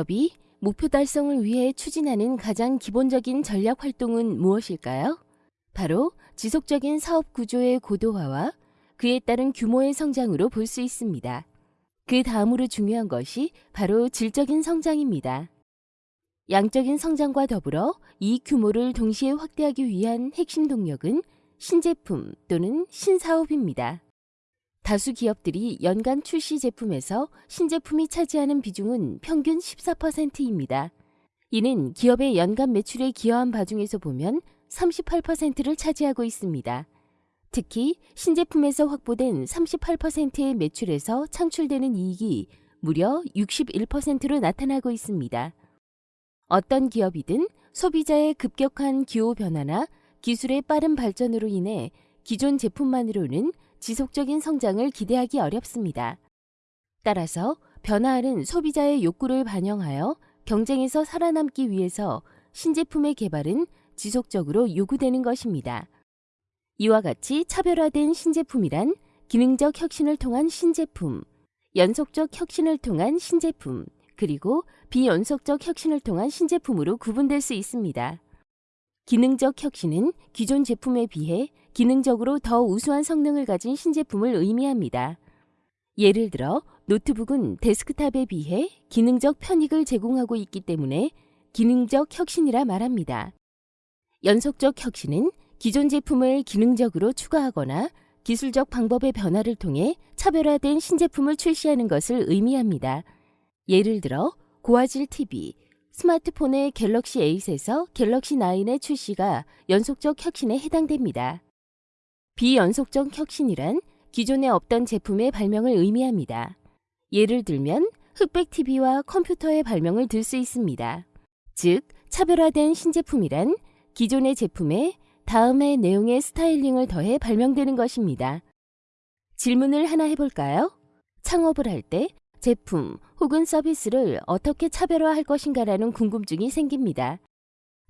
기업이 목표 달성을 위해 추진하는 가장 기본적인 전략 활동은 무엇일까요? 바로 지속적인 사업 구조의 고도화와 그에 따른 규모의 성장으로 볼 수 있습니다. 그 다음으로 중요한 것이 바로 질적인 성장입니다. 양적인 성장과 더불어 이 규모를 동시에 확대하기 위한 핵심 동력은 신제품 또는 신사업입니다. 다수 기업들이 연간 출시 제품에서 신제품이 차지하는 비중은 평균 14%입니다. 이는 기업의 연간 매출에 기여한 바중에서 보면 38%를 차지하고 있습니다. 특히 신제품에서 확보된 38%의 매출에서 창출되는 이익이 무려 61%로 나타나고 있습니다. 어떤 기업이든 소비자의 급격한 기호 변화나 기술의 빠른 발전으로 인해 기존 제품만으로는 지속적인 성장을 기대하기 어렵습니다. 따라서 변화하는 소비자의 욕구를 반영하여 경쟁에서 살아남기 위해서 신제품의 개발은 지속적으로 요구되는 것입니다. 이와 같이 차별화된 신제품이란 기능적 혁신을 통한 신제품, 연속적 혁신을 통한 신제품, 그리고 비연속적 혁신을 통한 신제품으로 구분될 수 있습니다. 기능적 혁신은 기존 제품에 비해 기능적으로 더 우수한 성능을 가진 신제품을 의미합니다. 예를 들어 노트북은 데스크탑에 비해 기능적 편익을 제공하고 있기 때문에 기능적 혁신이라 말합니다. 연속적 혁신은 기존 제품을 기능적으로 추가하거나 기술적 방법의 변화를 통해 차별화된 신제품을 출시하는 것을 의미합니다. 예를 들어 고화질 TV, 스마트폰의 갤럭시 8에서 갤럭시 9의 출시가 연속적 혁신에 해당됩니다. 비연속적 혁신이란 기존에 없던 제품의 발명을 의미합니다. 예를 들면 흑백 TV와 컴퓨터의 발명을 들 수 있습니다. 즉, 차별화된 신제품이란 기존의 제품에 다음의 내용의 스타일링을 더해 발명되는 것입니다. 질문을 하나 해볼까요? 창업을 할 때 제품 혹은 서비스를 어떻게 차별화할 것인가라는 궁금증이 생깁니다.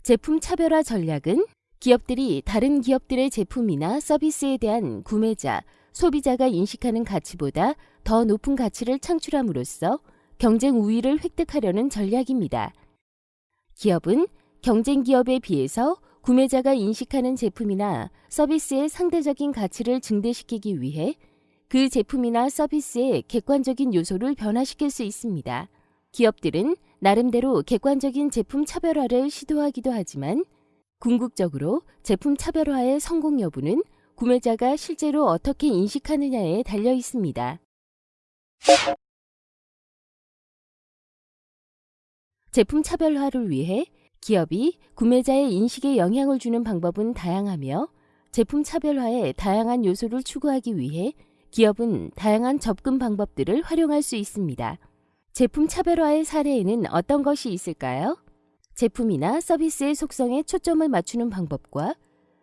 제품 차별화 전략은 기업들이 다른 기업들의 제품이나 서비스에 대한 구매자, 소비자가 인식하는 가치보다 더 높은 가치를 창출함으로써 경쟁 우위를 획득하려는 전략입니다. 기업은 경쟁 기업에 비해서 구매자가 인식하는 제품이나 서비스의 상대적인 가치를 증대시키기 위해 그 제품이나 서비스의 객관적인 요소를 변화시킬 수 있습니다. 기업들은 나름대로 객관적인 제품 차별화를 시도하기도 하지만 궁극적으로 제품 차별화의 성공 여부는 구매자가 실제로 어떻게 인식하느냐에 달려 있습니다. 제품 차별화를 위해 기업이 구매자의 인식에 영향을 주는 방법은 다양하며 제품 차별화의 다양한 요소를 추구하기 위해 기업은 다양한 접근 방법들을 활용할 수 있습니다. 제품 차별화의 사례에는 어떤 것이 있을까요? 제품이나 서비스의 속성에 초점을 맞추는 방법과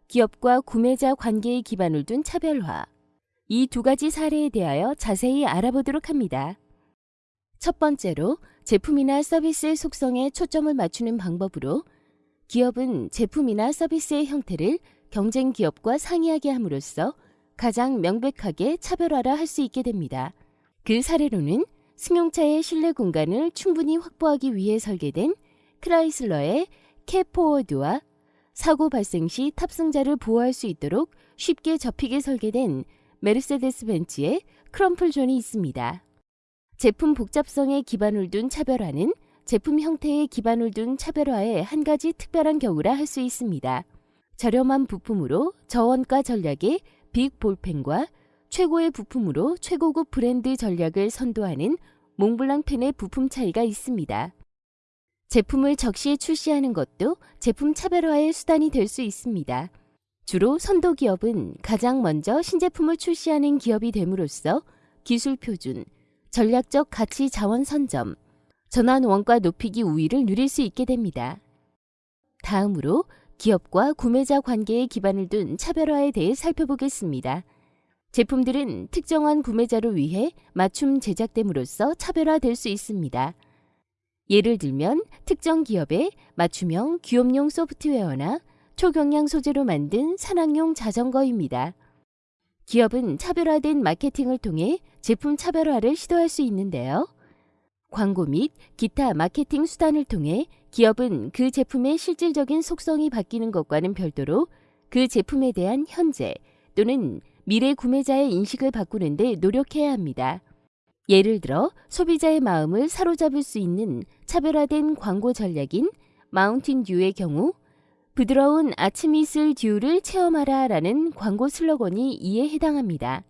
기업과 구매자 관계의 기반을 둔 차별화. 이 두 가지 사례에 대하여 자세히 알아보도록 합니다. 첫 번째로 제품이나 서비스의 속성에 초점을 맞추는 방법으로 기업은 제품이나 서비스의 형태를 경쟁 기업과 상이하게 함으로써 가장 명백하게 차별화라 할 수 있게 됩니다. 그 사례로는 승용차의 실내 공간을 충분히 확보하기 위해 설계된 크라이슬러의 캐포워드와 사고 발생 시 탑승자를 보호할 수 있도록 쉽게 접히게 설계된 메르세데스 벤츠의 크럼플존이 있습니다. 제품 복잡성에 기반을 둔 차별화는 제품 형태에 기반을 둔 차별화의 한 가지 특별한 경우라 할 수 있습니다. 저렴한 부품으로 저원가 전략의 빅 볼펜과 최고의 부품으로 최고급 브랜드 전략을 선도하는 몽블랑 펜의 부품 차이가 있습니다. 제품을 적시에 출시하는 것도 제품 차별화의 수단이 될 수 있습니다. 주로 선도 기업은 가장 먼저 신제품을 출시하는 기업이 됨으로써 기술 표준, 전략적 가치 자원 선점, 전환 원가 높이기 우위를 누릴 수 있게 됩니다. 다음으로 기업과 구매자 관계에 기반을 둔 차별화에 대해 살펴보겠습니다. 제품들은 특정한 구매자를 위해 맞춤 제작됨으로써 차별화될 수 있습니다. 예를 들면 특정 기업의 맞춤형 기업용 소프트웨어나 초경량 소재로 만든 산악용 자전거입니다. 기업은 차별화된 마케팅을 통해 제품 차별화를 시도할 수 있는데요. 광고 및 기타 마케팅 수단을 통해 기업은 그 제품의 실질적인 속성이 바뀌는 것과는 별도로 그 제품에 대한 현재 또는 미래 구매자의 인식을 바꾸는 데 노력해야 합니다. 예를 들어 소비자의 마음을 사로잡을 수 있는 차별화된 광고 전략인 마운틴 듀의 경우 부드러운 아침 이슬 듀를 체험하라 라는 광고 슬로건이 이에 해당합니다.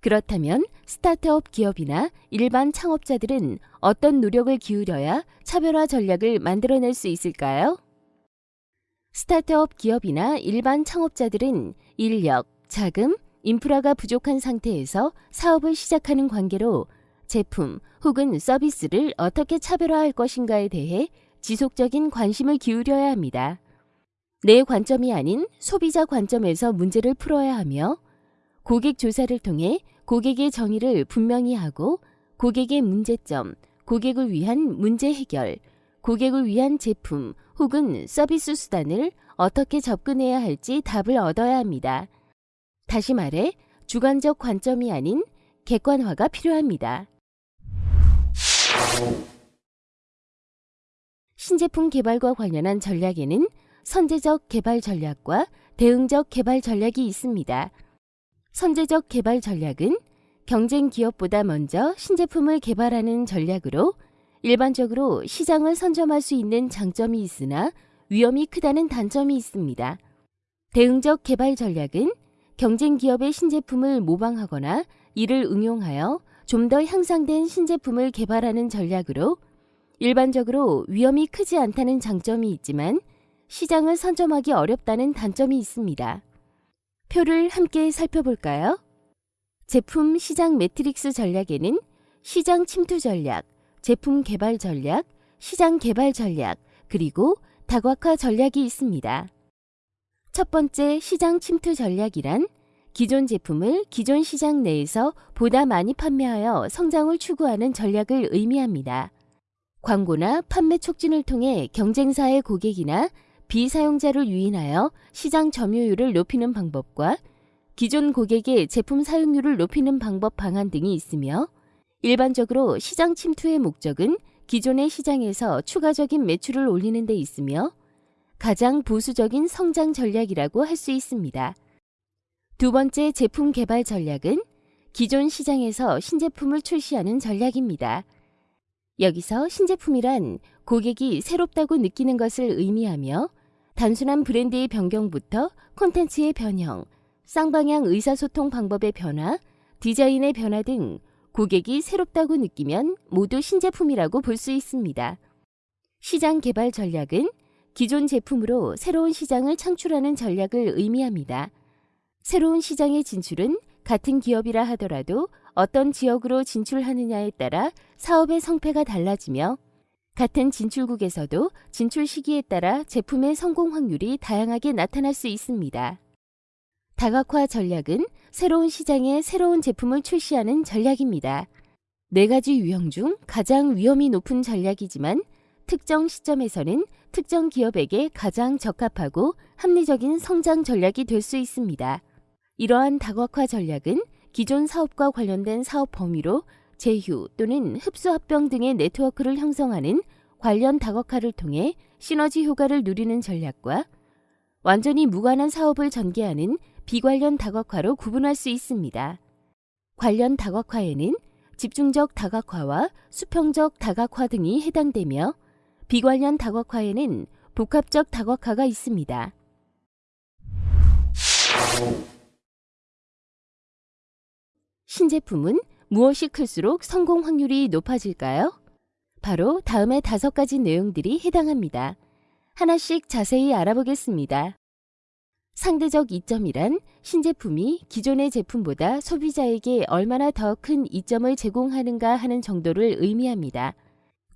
그렇다면 스타트업 기업이나 일반 창업자들은 어떤 노력을 기울여야 차별화 전략을 만들어낼 수 있을까요? 스타트업 기업이나 일반 창업자들은 인력, 자금, 인프라가 부족한 상태에서 사업을 시작하는 관계로 제품 혹은 서비스를 어떻게 차별화할 것인가에 대해 지속적인 관심을 기울여야 합니다. 내 관점이 아닌 소비자 관점에서 문제를 풀어야 하며 고객 조사를 통해 고객의 정의를 분명히 하고 고객의 문제점, 고객을 위한 문제 해결, 고객을 위한 제품 혹은 서비스 수단을 어떻게 접근해야 할지 답을 얻어야 합니다. 다시 말해 주관적 관점이 아닌 객관화가 필요합니다. 신제품 개발과 관련한 전략에는 선제적 개발 전략과 대응적 개발 전략이 있습니다. 선제적 개발 전략은 경쟁 기업보다 먼저 신제품을 개발하는 전략으로 일반적으로 시장을 선점할 수 있는 장점이 있으나 위험이 크다는 단점이 있습니다. 대응적 개발 전략은 경쟁 기업의 신제품을 모방하거나 이를 응용하여 좀 더 향상된 신제품을 개발하는 전략으로 일반적으로 위험이 크지 않다는 장점이 있지만 시장을 선점하기 어렵다는 단점이 있습니다. 표를 함께 살펴볼까요? 제품 시장 매트릭스 전략에는 시장 침투 전략, 제품 개발 전략, 시장 개발 전략, 그리고 다각화 전략이 있습니다. 첫 번째 시장 침투 전략이란 기존 제품을 기존 시장 내에서 보다 많이 판매하여 성장을 추구하는 전략을 의미합니다. 광고나 판매 촉진을 통해 경쟁사의 고객이나 비사용자를 유인하여 시장 점유율을 높이는 방법과 기존 고객의 제품 사용률을 높이는 방법 방안 등이 있으며 일반적으로 시장 침투의 목적은 기존의 시장에서 추가적인 매출을 올리는 데 있으며 가장 보수적인 성장 전략이라고 할 수 있습니다. 두 번째 제품 개발 전략은 기존 시장에서 신제품을 출시하는 전략입니다. 여기서 신제품이란 고객이 새롭다고 느끼는 것을 의미하며 단순한 브랜드의 변경부터 콘텐츠의 변형, 쌍방향 의사소통 방법의 변화, 디자인의 변화 등 고객이 새롭다고 느끼면 모두 신제품이라고 볼 수 있습니다. 시장 개발 전략은 기존 제품으로 새로운 시장을 창출하는 전략을 의미합니다. 새로운 시장의 진출은 같은 기업이라 하더라도 어떤 지역으로 진출하느냐에 따라 사업의 성패가 달라지며 같은 진출국에서도 진출 시기에 따라 제품의 성공 확률이 다양하게 나타날 수 있습니다. 다각화 전략은 새로운 시장에 새로운 제품을 출시하는 전략입니다. 네 가지 유형 중 가장 위험이 높은 전략이지만 특정 시점에서는 특정 기업에게 가장 적합하고 합리적인 성장 전략이 될 수 있습니다. 이러한 다각화 전략은 기존 사업과 관련된 사업 범위로 제휴 또는 흡수 합병 등의 네트워크를 형성하는 관련 다각화를 통해 시너지 효과를 누리는 전략과 완전히 무관한 사업을 전개하는 비관련 다각화로 구분할 수 있습니다. 관련 다각화에는 집중적 다각화와 수평적 다각화 등이 해당되며 비관련 다각화에는 복합적 다각화가 있습니다. 신제품은 무엇이 클수록 성공 확률이 높아질까요? 바로 다음의 다섯 가지 내용들이 해당합니다. 하나씩 자세히 알아보겠습니다. 상대적 이점이란 신제품이 기존의 제품보다 소비자에게 얼마나 더 큰 이점을 제공하는가 하는 정도를 의미합니다.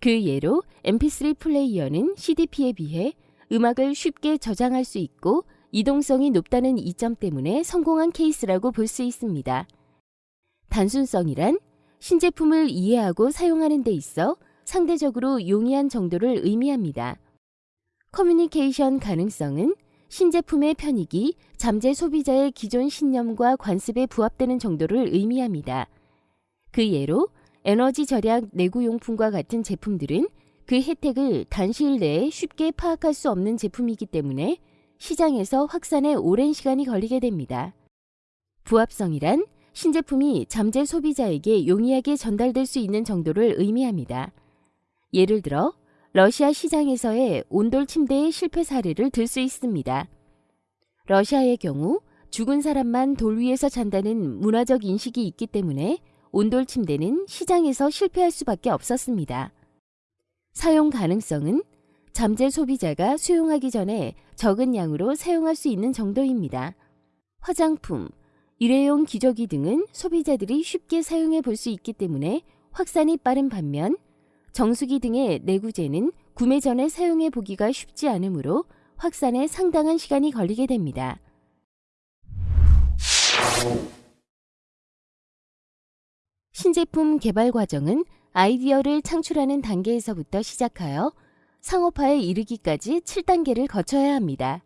그 예로 mp3 플레이어는 CDP에 비해 음악을 쉽게 저장할 수 있고 이동성이 높다는 이점 때문에 성공한 케이스라고 볼 수 있습니다. 단순성이란 신제품을 이해하고 사용하는 데 있어 상대적으로 용이한 정도를 의미합니다. 커뮤니케이션 가능성은 신제품의 편익이 잠재 소비자의 기존 신념과 관습에 부합되는 정도를 의미합니다. 그 예로 에너지 절약 내구용품과 같은 제품들은 그 혜택을 단시일 내에 쉽게 파악할 수 없는 제품이기 때문에 시장에서 확산에 오랜 시간이 걸리게 됩니다. 부합성이란 신제품이 잠재 소비자에게 용이하게 전달될 수 있는 정도를 의미합니다. 예를 들어 러시아 시장에서의 온돌 침대의 실패 사례를 들 수 있습니다. 러시아의 경우 죽은 사람만 돌 위에서 잔다는 문화적 인식이 있기 때문에 온돌 침대는 시장에서 실패할 수밖에 없었습니다. 사용 가능성은 잠재 소비자가 수용하기 전에 적은 양으로 사용할 수 있는 정도입니다. 화장품, 일회용 기저귀 등은 소비자들이 쉽게 사용해 볼 수 있기 때문에 확산이 빠른 반면 정수기 등의 내구재는 구매 전에 사용해 보기가 쉽지 않으므로 확산에 상당한 시간이 걸리게 됩니다. 신제품 개발 과정은 아이디어를 창출하는 단계에서부터 시작하여 상업화에 이르기까지 7단계를 거쳐야 합니다.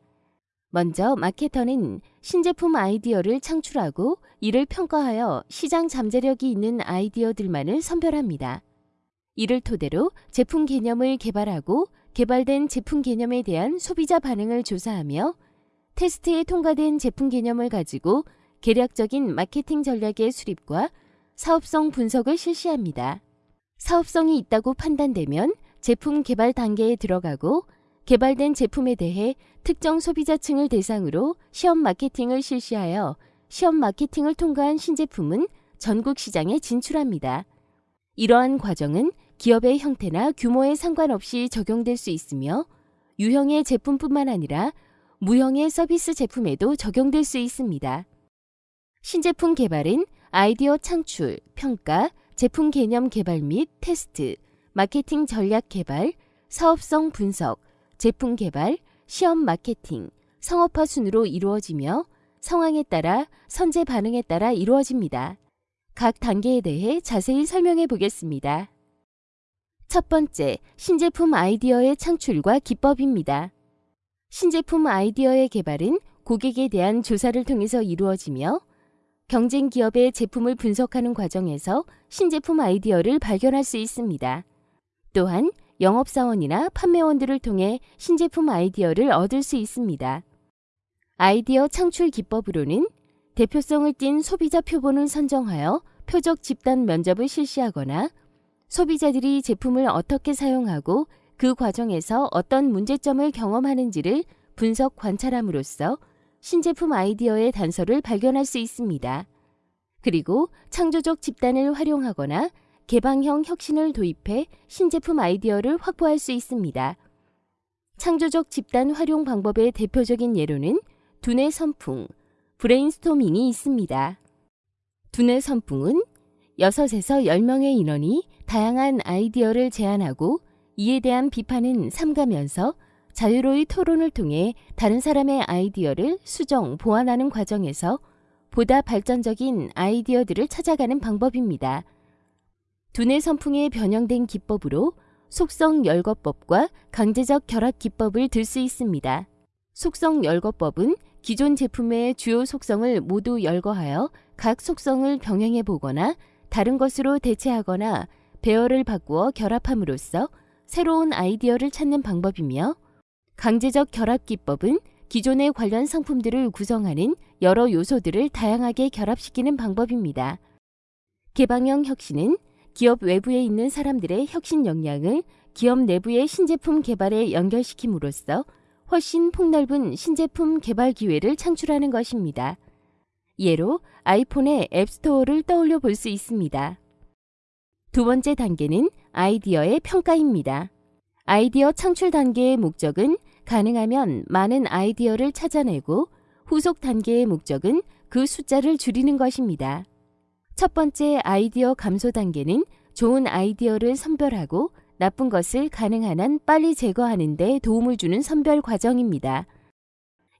먼저 마케터는 신제품 아이디어를 창출하고 이를 평가하여 시장 잠재력이 있는 아이디어들만을 선별합니다. 이를 토대로 제품 개념을 개발하고 개발된 제품 개념에 대한 소비자 반응을 조사하며 테스트에 통과된 제품 개념을 가지고 계략적인 마케팅 전략의 수립과 사업성 분석을 실시합니다. 사업성이 있다고 판단되면 제품 개발 단계에 들어가고 개발된 제품에 대해 특정 소비자층을 대상으로 시험 마케팅을 실시하여 시험 마케팅을 통과한 신제품은 전국 시장에 진출합니다. 이러한 과정은 기업의 형태나 규모에 상관없이 적용될 수 있으며 유형의 제품뿐만 아니라 무형의 서비스 제품에도 적용될 수 있습니다. 신제품 개발은 아이디어 창출, 평가, 제품 개념 개발 및 테스트, 마케팅 전략 개발, 사업성 분석, 제품 개발, 시험 마케팅, 상업화 순으로 이루어지며 상황에 따라 선제 반응에 따라 이루어집니다. 각 단계에 대해 자세히 설명해 보겠습니다. 첫 번째, 신제품 아이디어의 창출과 기법입니다. 신제품 아이디어의 개발은 고객에 대한 조사를 통해서 이루어지며 경쟁 기업의 제품을 분석하는 과정에서 신제품 아이디어를 발견할 수 있습니다. 또한 영업사원이나 판매원들을 통해 신제품 아이디어를 얻을 수 있습니다. 아이디어 창출 기법으로는 대표성을 띤 소비자 표본을 선정하여 표적 집단 면접을 실시하거나 소비자들이 제품을 어떻게 사용하고 그 과정에서 어떤 문제점을 경험하는지를 분석 관찰함으로써 신제품 아이디어의 단서를 발견할 수 있습니다. 그리고 창조적 집단을 활용하거나 개방형 혁신을 도입해 신제품 아이디어를 확보할 수 있습니다. 창조적 집단 활용 방법의 대표적인 예로는 두뇌 선풍, 브레인스토밍이 있습니다. 두뇌 선풍은 6에서 10명의 인원이 다양한 아이디어를 제안하고 이에 대한 비판은 삼가면서 자유로이 토론을 통해 다른 사람의 아이디어를 수정, 보완하는 과정에서 보다 발전적인 아이디어들을 찾아가는 방법입니다. 두뇌 선풍의 변형된 기법으로 속성 열거법과 강제적 결합 기법을 들 수 있습니다. 속성 열거법은 기존 제품의 주요 속성을 모두 열거하여 각 속성을 병행해 보거나 다른 것으로 대체하거나 배열을 바꾸어 결합함으로써 새로운 아이디어를 찾는 방법이며 강제적 결합 기법은 기존의 관련 상품들을 구성하는 여러 요소들을 다양하게 결합시키는 방법입니다. 개방형 혁신은 기업 외부에 있는 사람들의 혁신 역량을 기업 내부의 신제품 개발에 연결시킴으로써 훨씬 폭넓은 신제품 개발 기회를 창출하는 것입니다. 예로 아이폰의 앱스토어를 떠올려 볼 수 있습니다. 두 번째 단계는 아이디어의 평가입니다. 아이디어 창출 단계의 목적은 가능하면 많은 아이디어를 찾아내고 후속 단계의 목적은 그 숫자를 줄이는 것입니다. 첫 번째 아이디어 감소 단계는 좋은 아이디어를 선별하고 나쁜 것을 가능한 한 빨리 제거하는 데 도움을 주는 선별 과정입니다.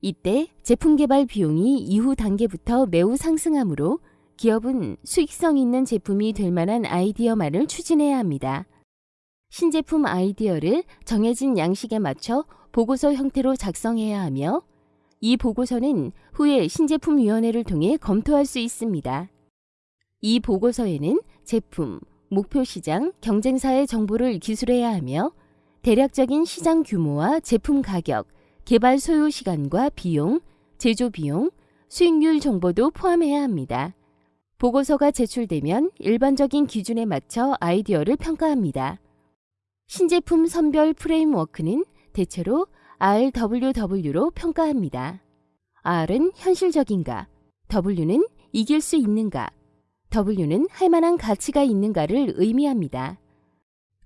이때 제품 개발 비용이 이후 단계부터 매우 상승하므로 기업은 수익성 있는 제품이 될 만한 아이디어만을 추진해야 합니다. 신제품 아이디어를 정해진 양식에 맞춰 보고서 형태로 작성해야 하며 이 보고서는 후에 신제품위원회를 통해 검토할 수 있습니다. 이 보고서에는 제품, 목표 시장, 경쟁사의 정보를 기술해야 하며 대략적인 시장 규모와 제품 가격, 개발 소요 시간과 비용, 제조 비용, 수익률 정보도 포함해야 합니다. 보고서가 제출되면 일반적인 기준에 맞춰 아이디어를 평가합니다. 신제품 선별 프레임워크는 대체로 RWW로 평가합니다. R은 현실적인가, W는 이길 수 있는가, W는 할 만한 가치가 있는가를 의미합니다.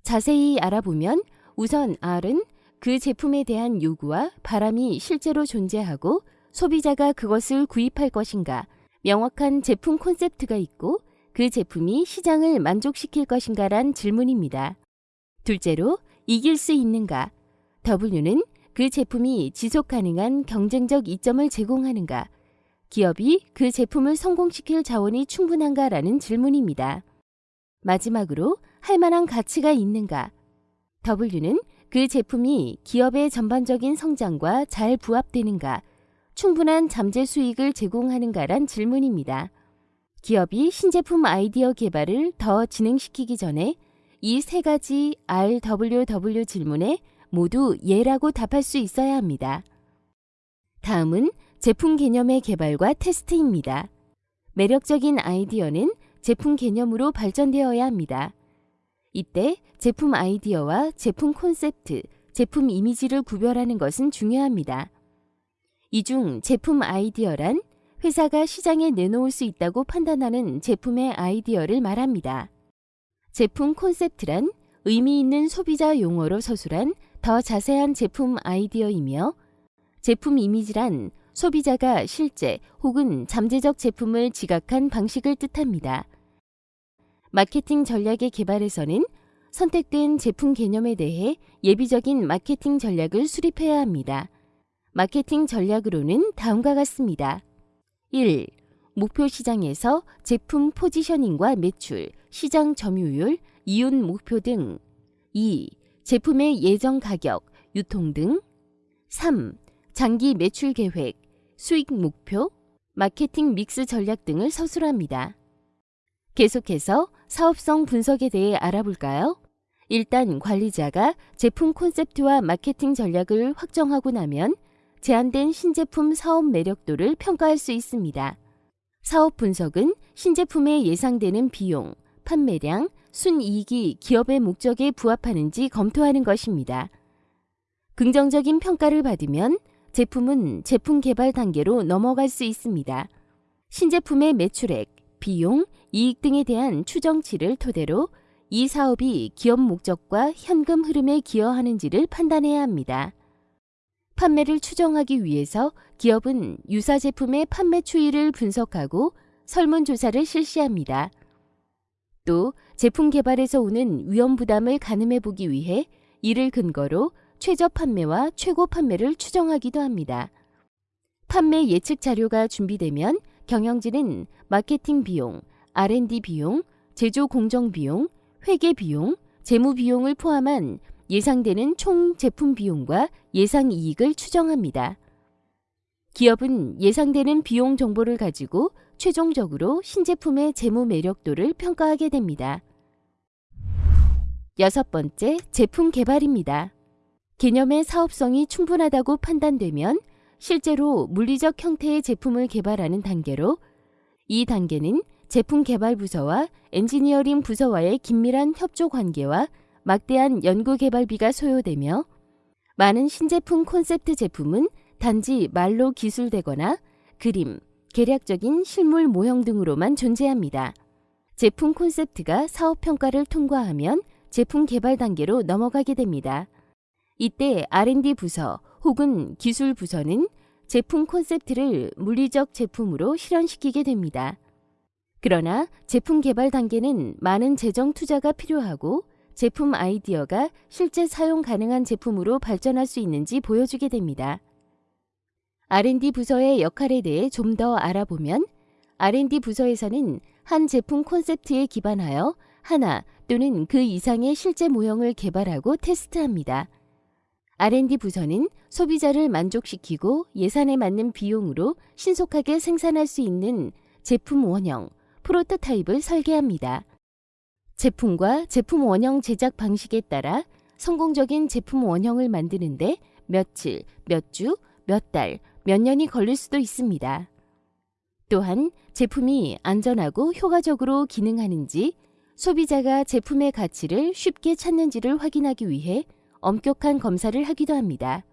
자세히 알아보면 우선 R은 그 제품에 대한 요구와 바람이 실제로 존재하고 소비자가 그것을 구입할 것인가, 명확한 제품 콘셉트가 있고 그 제품이 시장을 만족시킬 것인가란 질문입니다. 둘째로 이길 수 있는가, W는 그 제품이 지속 가능한 경쟁적 이점을 제공하는가, 기업이 그 제품을 성공시킬 자원이 충분한가라는 질문입니다. 마지막으로 할 만한 가치가 있는가, W는 그 제품이 기업의 전반적인 성장과 잘 부합되는가, 충분한 잠재 수익을 제공하는가란 질문입니다. 기업이 신제품 아이디어 개발을 더 진행시키기 전에 이 세 가지 RWW 질문에 모두 예라고 답할 수 있어야 합니다. 다음은 제품 개념의 개발과 테스트입니다. 매력적인 아이디어는 제품 개념으로 발전되어야 합니다. 이때 제품 아이디어와 제품 콘셉트, 제품 이미지를 구별하는 것은 중요합니다. 이 중 제품 아이디어란 회사가 시장에 내놓을 수 있다고 판단하는 제품의 아이디어를 말합니다. 제품 콘셉트란 의미 있는 소비자 용어로 서술한 더 자세한 제품 아이디어이며 제품 이미지란 소비자가 실제 혹은 잠재적 제품을 지각한 방식을 뜻합니다. 마케팅 전략의 개발에서는 선택된 제품 개념에 대해 예비적인 마케팅 전략을 수립해야 합니다. 마케팅 전략으로는 다음과 같습니다. 1. 목표 시장에서 제품 포지셔닝과 매출, 시장 점유율, 이윤 목표 등 2. 제품의 예정 가격, 유통 등 3. 장기 매출 계획, 수익 목표, 마케팅 믹스 전략 등을 서술합니다. 계속해서 사업성 분석에 대해 알아볼까요? 일단 관리자가 제품 콘셉트와 마케팅 전략을 확정하고 나면 제한된 신제품 사업 매력도를 평가할 수 있습니다. 사업 분석은 신제품의 예상되는 비용, 판매량, 순이익이 기업의 목적에 부합하는지 검토하는 것입니다. 긍정적인 평가를 받으면 제품은 제품 개발 단계로 넘어갈 수 있습니다. 신제품의 매출액, 비용, 이익 등에 대한 추정치를 토대로 이 사업이 기업 목적과 현금 흐름에 기여하는지를 판단해야 합니다. 판매를 추정하기 위해서 기업은 유사 제품의 판매 추이를 분석하고 설문조사를 실시합니다. 또 제품 개발에서 오는 위험 부담을 가늠해 보기 위해 이를 근거로 최저 판매와 최고 판매를 추정하기도 합니다. 판매 예측 자료가 준비되면 경영진은 마케팅 비용, R&D 비용, 제조 공정 비용, 회계 비용, 재무 비용을 포함한 예상되는 총 제품 비용과 예상 이익을 추정합니다. 기업은 예상되는 비용 정보를 가지고 최종적으로 신제품의 재무 매력도를 평가하게 됩니다. 여섯 번째, 제품 개발입니다. 개념의 사업성이 충분하다고 판단되면 실제로 물리적 형태의 제품을 개발하는 단계로 이 단계는 제품 개발 부서와 엔지니어링 부서와의 긴밀한 협조 관계와 막대한 연구 개발비가 소요되며 많은 신제품 콘셉트 제품은 단지 말로 기술되거나 그림, 계략적인 실물 모형 등으로만 존재합니다. 제품 콘셉트가 사업 평가를 통과하면 제품 개발 단계로 넘어가게 됩니다. 이때 R&D 부서 혹은 기술 부서는 제품 콘셉트를 물리적 제품으로 실현시키게 됩니다. 그러나 제품 개발 단계는 많은 재정 투자가 필요하고 제품 아이디어가 실제 사용 가능한 제품으로 발전할 수 있는지 보여주게 됩니다. R&D 부서의 역할에 대해 좀 더 알아보면 R&D 부서에서는 한 제품 콘셉트에 기반하여 하나 또는 그 이상의 실제 모형을 개발하고 테스트합니다. R&D 부서는 소비자를 만족시키고 예산에 맞는 비용으로 신속하게 생산할 수 있는 제품 원형, 프로토타입을 설계합니다. 제품과 제품 원형 제작 방식에 따라 성공적인 제품 원형을 만드는데 며칠, 몇 주, 몇 달, 몇 년이 걸릴 수도 있습니다. 또한 제품이 안전하고 효과적으로 기능하는지 소비자가 제품의 가치를 쉽게 찾는지를 확인하기 위해 엄격한 검사를 하기도 합니다.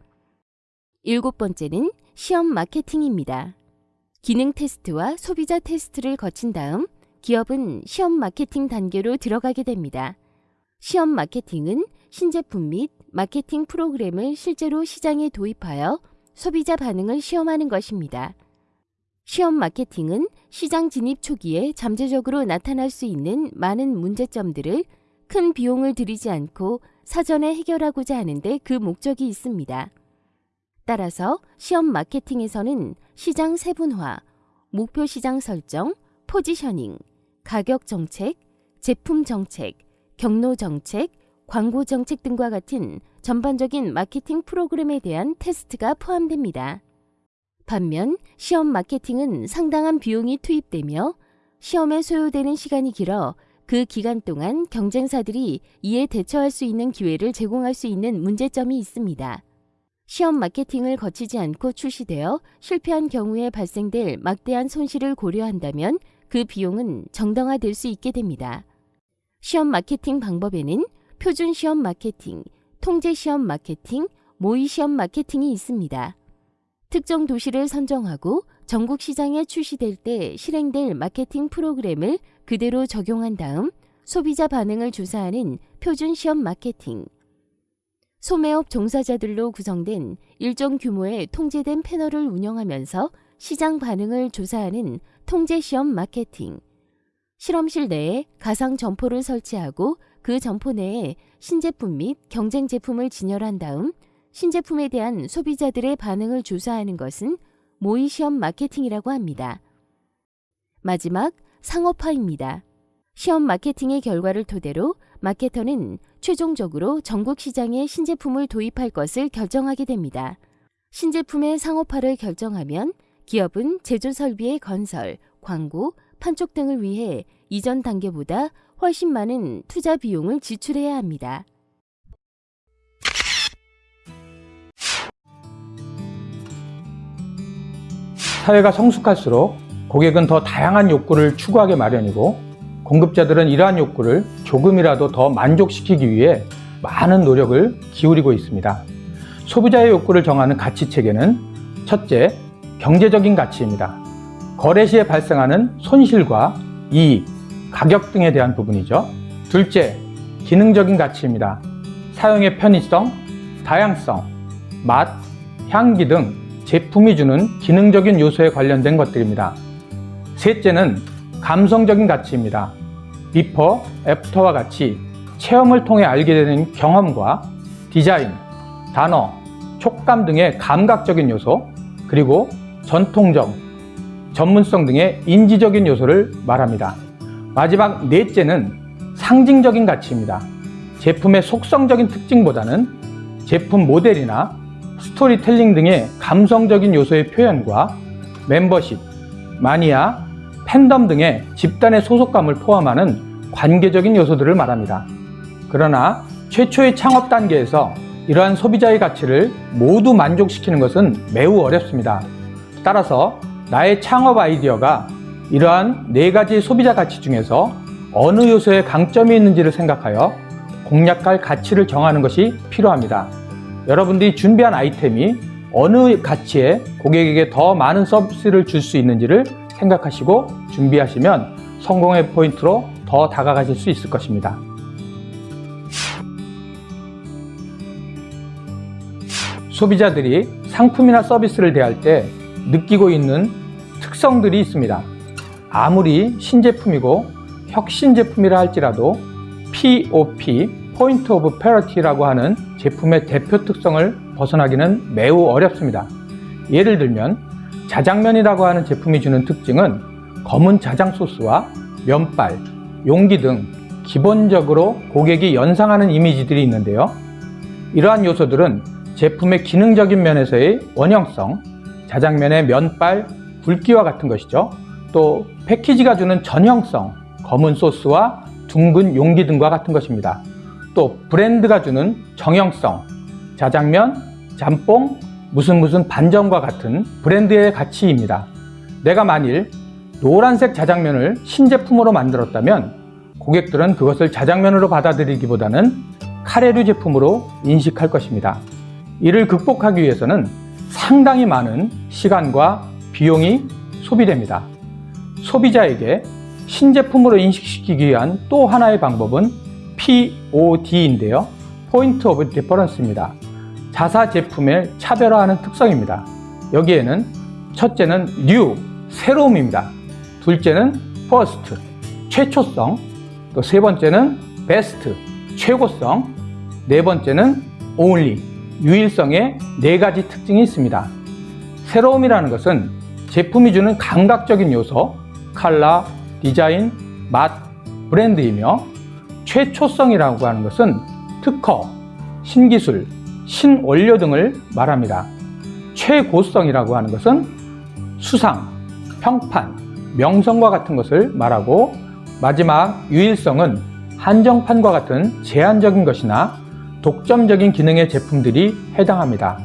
일곱 번째는 시험 마케팅입니다. 기능 테스트와 소비자 테스트를 거친 다음 기업은 시험 마케팅 단계로 들어가게 됩니다. 시험 마케팅은 신제품 및 마케팅 프로그램을 실제로 시장에 도입하여 소비자 반응을 시험하는 것입니다. 시험 마케팅은 시장 진입 초기에 잠재적으로 나타날 수 있는 많은 문제점들을 큰 비용을 들이지 않고 사전에 해결하고자 하는데 그 목적이 있습니다. 따라서 시험 마케팅에서는 시장 세분화, 목표 시장 설정, 포지셔닝, 가격 정책, 제품 정책, 경로 정책, 광고 정책 등과 같은 전반적인 마케팅 프로그램에 대한 테스트가 포함됩니다. 반면 시험 마케팅은 상당한 비용이 투입되며 시험에 소요되는 시간이 길어 그 기간 동안 경쟁사들이 이에 대처할 수 있는 기회를 제공할 수 있는 문제점이 있습니다. 시험 마케팅을 거치지 않고 출시되어 실패한 경우에 발생될 막대한 손실을 고려한다면 그 비용은 정당화될 수 있게 됩니다. 시험 마케팅 방법에는 표준 시험 마케팅, 통제 시험 마케팅, 모의 시험 마케팅이 있습니다. 특정 도시를 선정하고 전국 시장에 출시될 때 실행될 마케팅 프로그램을 그대로 적용한 다음 소비자 반응을 조사하는 표준 시험 마케팅. 소매업 종사자들로 구성된 일정 규모의 통제된 패널을 운영하면서 시장 반응을 조사하는 통제 시험 마케팅. 실험실 내에 가상 점포를 설치하고 그 점포 내에 신제품 및 경쟁 제품을 진열한 다음 신제품에 대한 소비자들의 반응을 조사하는 것은 모의 시험 마케팅이라고 합니다. 마지막 상업화입니다. 시험 마케팅의 결과를 토대로 마케터는 최종적으로 전국 시장에 신제품을 도입할 것을 결정하게 됩니다. 신제품의 상업화를 결정하면 기업은 제조 설비의 건설, 광고, 판촉 등을 위해 이전 단계보다 훨씬 많은 투자 비용을 지출해야 합니다. 사회가 성숙할수록 고객은 더 다양한 욕구를 추구하게 마련이고 공급자들은 이러한 욕구를 조금이라도 더 만족시키기 위해 많은 노력을 기울이고 있습니다. 소비자의 욕구를 정하는 가치 체계는 첫째, 경제적인 가치입니다. 거래 시에 발생하는 손실과 이익, 가격 등에 대한 부분이죠. 둘째, 기능적인 가치입니다. 사용의 편의성, 다양성, 맛, 향기 등 제품이 주는 기능적인 요소에 관련된 것들입니다. 셋째는 감성적인 가치입니다. 비퍼, 애프터와 같이 체험을 통해 알게 되는 경험과 디자인, 단어, 촉감 등의 감각적인 요소, 그리고 전통적, 전문성 등의 인지적인 요소를 말합니다. 마지막 넷째는 상징적인 가치입니다. 제품의 속성적인 특징보다는 제품 모델이나 스토리텔링 등의 감성적인 요소의 표현과 멤버십, 마니아, 팬덤 등의 집단의 소속감을 포함하는 관계적인 요소들을 말합니다. 그러나 최초의 창업 단계에서 이러한 소비자의 가치를 모두 만족시키는 것은 매우 어렵습니다. 따라서 나의 창업 아이디어가 이러한 네 가지 소비자 가치 중에서 어느 요소에 강점이 있는지를 생각하여 공략할 가치를 정하는 것이 필요합니다. 여러분들이 준비한 아이템이 어느 가치에 고객에게 더 많은 서비스를 줄 수 있는지를 생각하시고 준비하시면 성공의 포인트로 더 다가가실 수 있을 것입니다. 소비자들이 상품이나 서비스를 대할 때 느끼고 있는 특성들이 있습니다. 아무리 신제품이고 혁신 제품이라 할지라도 POP, Point of Parity라고 하는 제품의 대표 특성을 벗어나기는 매우 어렵습니다. 예를 들면 자장면이라고 하는 제품이 주는 특징은 검은 자장 소스와 면발, 용기 등 기본적으로 고객이 연상하는 이미지들이 있는데요. 이러한 요소들은 제품의 기능적인 면에서의 원형성, 자장면의 면발, 굵기와 같은 것이죠. 또 패키지가 주는 전형성, 검은 소스와 둥근 용기 등과 같은 것입니다. 또 브랜드가 주는 정형성, 자장면, 짬뽕, 무슨 무슨 반점과 같은 브랜드의 가치입니다. 내가 만일 노란색 자장면을 신제품으로 만들었다면 고객들은 그것을 자장면으로 받아들이기보다는 카레류 제품으로 인식할 것입니다. 이를 극복하기 위해서는 상당히 많은 시간과 비용이 소비됩니다. 소비자에게 신제품으로 인식시키기 위한 또 하나의 방법은 POD인데요. point of difference입니다. 자사 제품을 차별화하는 특성입니다. 여기에는 첫째는 new, 새로움입니다. 둘째는 first, 최초성, 또 세 번째는 best, 최고성, 네 번째는 only, 유일성의 네 가지 특징이 있습니다. 새로움이라는 것은 제품이 주는 감각적인 요소, 컬러, 디자인, 맛, 브랜드이며 최초성이라고 하는 것은 특허, 신기술, 신원료 등을 말합니다. 최고성이라고 하는 것은 수상, 평판, 명성과 같은 것을 말하고 마지막 유일성은 한정판과 같은 제한적인 것이나 독점적인 기능의 제품들이 해당합니다.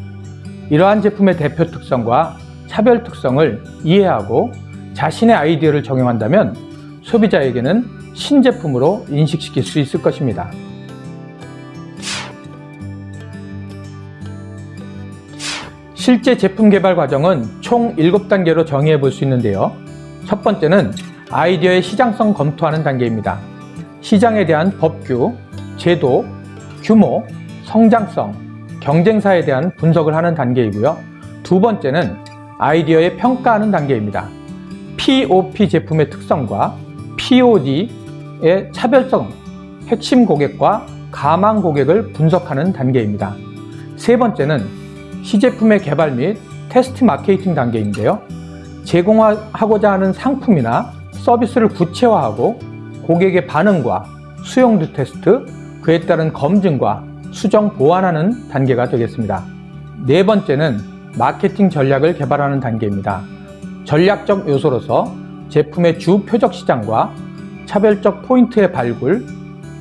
이러한 제품의 대표 특성과 차별 특성을 이해하고 자신의 아이디어를 적용한다면 소비자에게는 신제품으로 인식시킬 수 있을 것입니다. 실제 제품 개발 과정은 총 7단계로 정의해 볼 수 있는데요. 첫 번째는 아이디어의 시장성 검토하는 단계입니다. 시장에 대한 법규, 제도, 규모, 성장성, 경쟁사에 대한 분석을 하는 단계이고요. 두 번째는 아이디어의 평가하는 단계입니다. POP 제품의 특성과 POD의 차별성, 핵심 고객과 가망 고객을 분석하는 단계입니다. 세 번째는 시제품의 개발 및 테스트 마케팅 단계인데요. 제공하고자 하는 상품이나 서비스를 구체화하고 고객의 반응과 수용도 테스트, 그에 따른 검증과 수정 보완하는 단계가 되겠습니다. 네 번째는 마케팅 전략을 개발하는 단계입니다. 전략적 요소로서 제품의 주 표적 시장과 차별적 포인트의 발굴,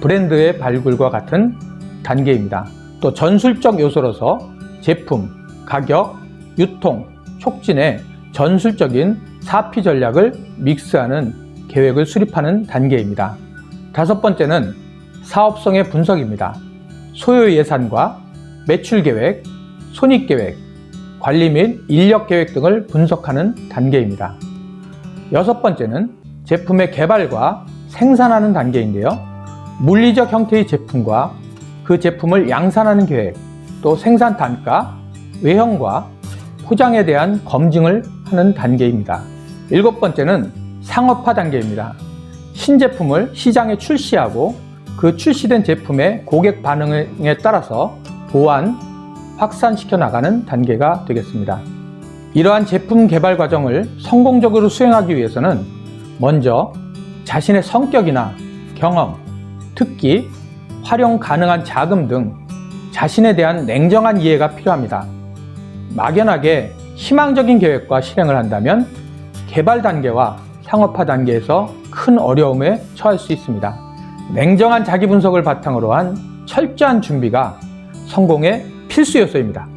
브랜드의 발굴과 같은 단계입니다. 또 전술적 요소로서 제품, 가격, 유통, 촉진의 전술적인 사피 전략을 믹스하는 계획을 수립하는 단계입니다. 다섯 번째는 사업성의 분석입니다. 소요 예산과 매출 계획, 손익 계획, 관리 및 인력 계획 등을 분석하는 단계입니다. 여섯 번째는 제품의 개발과 생산하는 단계인데요. 물리적 형태의 제품과 그 제품을 양산하는 계획, 또 생산 단가, 외형과 포장에 대한 검증을 하는 단계입니다. 일곱 번째는 상업화 단계입니다. 신제품을 시장에 출시하고 그 출시된 제품의 고객 반응에 따라서 보완, 확산시켜 나가는 단계가 되겠습니다. 이러한 제품 개발 과정을 성공적으로 수행하기 위해서는 먼저 자신의 성격이나 경험, 특기, 활용 가능한 자금 등 자신에 대한 냉정한 이해가 필요합니다. 막연하게 희망적인 계획과 실행을 한다면 개발 단계와 상업화 단계에서 큰 어려움에 처할 수 있습니다. 냉정한 자기 분석을 바탕으로 한 철저한 준비가 성공의 필수 요소입니다.